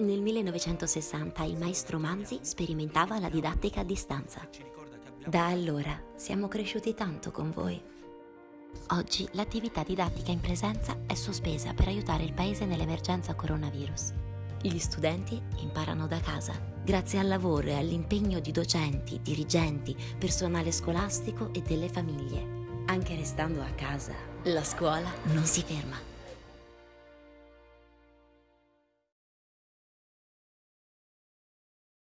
Nel 1960 il maestro Manzi sperimentava la didattica a distanza. Da allora siamo cresciuti tanto con voi. Oggi l'attività didattica in presenza è sospesa per aiutare il Paese nell'emergenza coronavirus. Gli studenti imparano da casa, grazie al lavoro e all'impegno di docenti, dirigenti, personale scolastico e delle famiglie. Anche restando a casa, la scuola non si ferma.